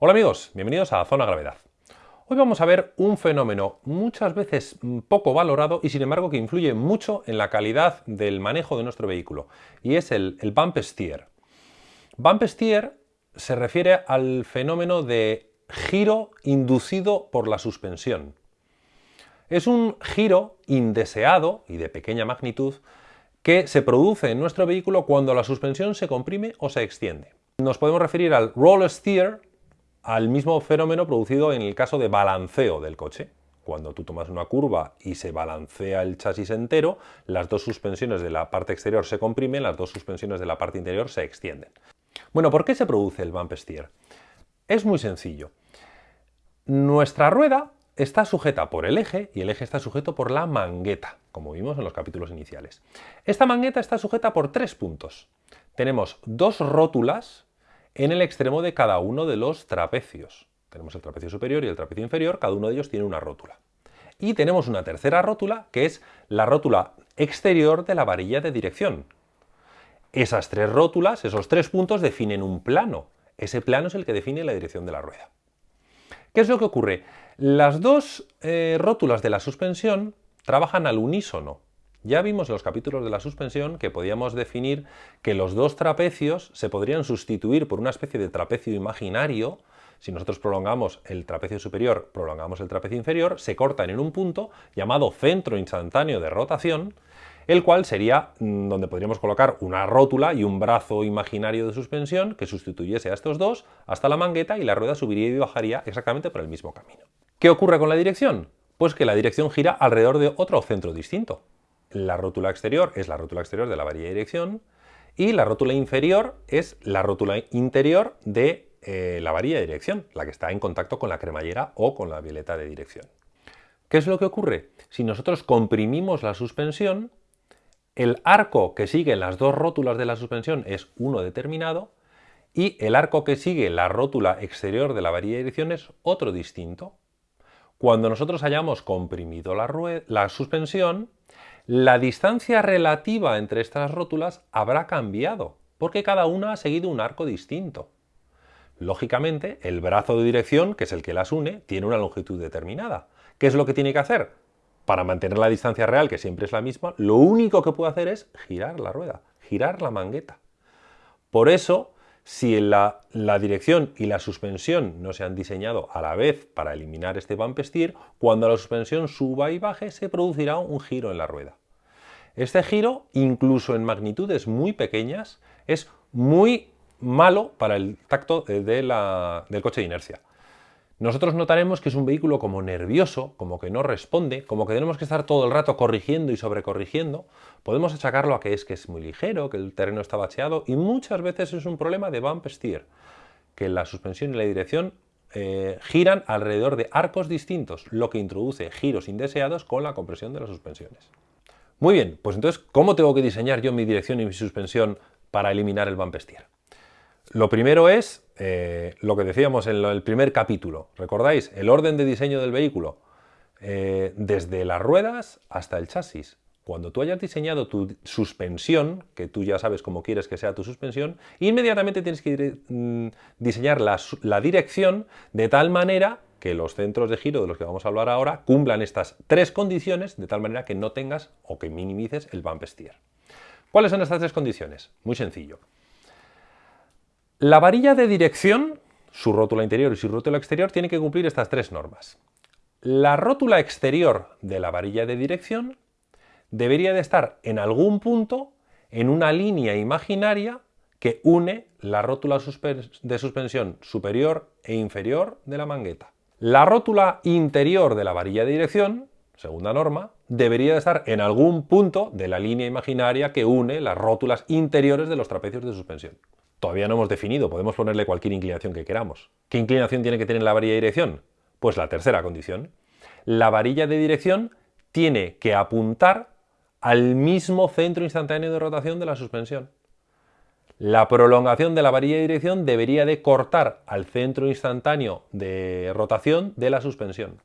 Hola amigos, bienvenidos a Zona Gravedad. Hoy vamos a ver un fenómeno muchas veces poco valorado y sin embargo que influye mucho en la calidad del manejo de nuestro vehículo y es el, el bump steer. Bump steer se refiere al fenómeno de giro inducido por la suspensión. Es un giro indeseado y de pequeña magnitud que se produce en nuestro vehículo cuando la suspensión se comprime o se extiende. Nos podemos referir al roll steer, al mismo fenómeno producido en el caso de balanceo del coche. Cuando tú tomas una curva y se balancea el chasis entero, las dos suspensiones de la parte exterior se comprimen, las dos suspensiones de la parte interior se extienden. Bueno, ¿por qué se produce el bump steer? Es muy sencillo. Nuestra rueda está sujeta por el eje y el eje está sujeto por la mangueta, como vimos en los capítulos iniciales. Esta mangueta está sujeta por tres puntos. Tenemos dos rótulas en el extremo de cada uno de los trapecios. Tenemos el trapecio superior y el trapecio inferior, cada uno de ellos tiene una rótula. Y tenemos una tercera rótula, que es la rótula exterior de la varilla de dirección. Esas tres rótulas, esos tres puntos, definen un plano. Ese plano es el que define la dirección de la rueda. ¿Qué es lo que ocurre? Las dos eh, rótulas de la suspensión trabajan al unísono. Ya vimos en los capítulos de la suspensión que podíamos definir que los dos trapecios se podrían sustituir por una especie de trapecio imaginario. Si nosotros prolongamos el trapecio superior, prolongamos el trapecio inferior, se cortan en un punto llamado centro instantáneo de rotación el cual sería mm, donde podríamos colocar una rótula y un brazo imaginario de suspensión que sustituyese a estos dos hasta la mangueta y la rueda subiría y bajaría exactamente por el mismo camino. ¿Qué ocurre con la dirección? Pues que la dirección gira alrededor de otro centro distinto. La rótula exterior es la rótula exterior de la varilla de dirección y la rótula inferior es la rótula interior de eh, la varilla de dirección, la que está en contacto con la cremallera o con la violeta de dirección. ¿Qué es lo que ocurre? Si nosotros comprimimos la suspensión, el arco que sigue las dos rótulas de la suspensión es uno determinado y el arco que sigue la rótula exterior de la varilla de dirección es otro distinto. Cuando nosotros hayamos comprimido la, la suspensión, la distancia relativa entre estas rótulas habrá cambiado, porque cada una ha seguido un arco distinto. Lógicamente, el brazo de dirección, que es el que las une, tiene una longitud determinada. ¿Qué es lo que tiene que hacer? para mantener la distancia real, que siempre es la misma, lo único que puedo hacer es girar la rueda, girar la mangueta. Por eso, si la, dirección y la suspensión no se han diseñado a la vez para eliminar este bump steer, cuando la suspensión suba y baje se producirá un giro en la rueda. Este giro, incluso en magnitudes muy pequeñas, es muy malo para el tacto del coche de inercia nosotros notaremos que es un vehículo como nervioso, como que no responde, como que tenemos que estar todo el rato corrigiendo y sobrecorrigiendo. Podemos achacarlo a que es que es muy ligero, que el terreno está bacheado y muchas veces es un problema de bump steer, que la suspensión y la dirección eh, giran alrededor de arcos distintos, lo que introduce giros indeseados con la compresión de las suspensiones. Muy bien, pues entonces, ¿cómo tengo que diseñar yo mi dirección y mi suspensión para eliminar el bump steer? Lo primero es eh, lo que decíamos en el primer capítulo. ¿Recordáis? El orden de diseño del vehículo. Eh, desde las ruedas hasta el chasis. Cuando tú hayas diseñado tu suspensión, que tú ya sabes cómo quieres que sea tu suspensión, inmediatamente tienes que mm, diseñar la, la dirección de tal manera que los centros de giro de los que vamos a hablar ahora cumplan estas tres condiciones de tal manera que no tengas o que minimices el bump steer. ¿Cuáles son estas tres condiciones? Muy sencillo. La varilla de dirección, su rótula interior y su rótula exterior, tiene que cumplir estas tres normas. La rótula exterior de la varilla de dirección debería de estar en algún punto en una línea imaginaria que une la rótula de suspensión superior e inferior de la mangueta. La rótula interior de la varilla de dirección, segunda norma, debería de estar en algún punto de la línea imaginaria que une las rótulas interiores de los trapecios de suspensión. Todavía no hemos definido, podemos ponerle cualquier inclinación que queramos. ¿Qué inclinación tiene que tener la varilla de dirección? Pues la tercera condición. La varilla de dirección tiene que apuntar al mismo centro instantáneo de rotación de la suspensión. La prolongación de la varilla de dirección debería de cortar al centro instantáneo de rotación de la suspensión.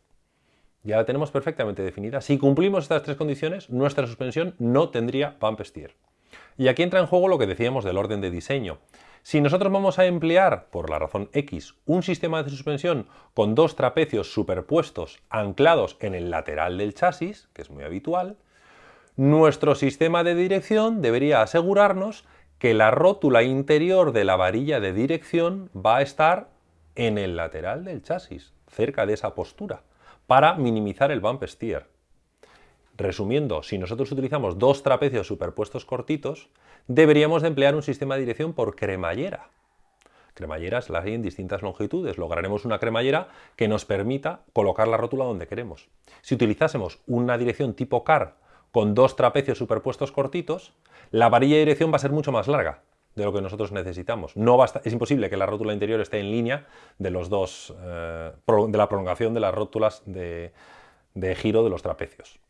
Ya la tenemos perfectamente definida. Si cumplimos estas tres condiciones, nuestra suspensión no tendría bump steer. Y aquí entra en juego lo que decíamos del orden de diseño. Si nosotros vamos a emplear, por la razón X, un sistema de suspensión con dos trapecios superpuestos anclados en el lateral del chasis, que es muy habitual, nuestro sistema de dirección debería asegurarnos que la rótula interior de la varilla de dirección va a estar en el lateral del chasis, cerca de esa postura, para minimizar el bump steer. Resumiendo, si nosotros utilizamos dos trapecios superpuestos cortitos, deberíamos de emplear un sistema de dirección por cremallera. Cremalleras las hay en distintas longitudes. Lograremos una cremallera que nos permita colocar la rótula donde queremos. Si utilizásemos una dirección tipo CAR con dos trapecios superpuestos cortitos, la varilla de dirección va a ser mucho más larga de lo que nosotros necesitamos. No basta, es imposible que la rótula interior esté en línea de, los dos, eh, de la prolongación de las rótulas de giro de los trapecios.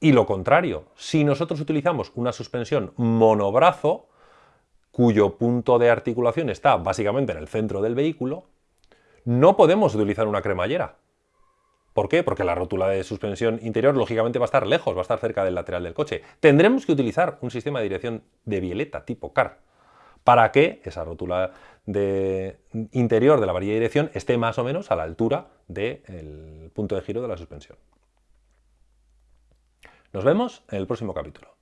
Y lo contrario, si nosotros utilizamos una suspensión monobrazo, cuyo punto de articulación está básicamente en el centro del vehículo, no podemos utilizar una cremallera. ¿Por qué? Porque la rótula de suspensión interior lógicamente va a estar lejos, va a estar cerca del lateral del coche. Tendremos que utilizar un sistema de dirección de violeta tipo CAR para que esa rótula de interior de la varilla de dirección esté más o menos a la altura del punto de giro de la suspensión. Nos vemos en el próximo capítulo.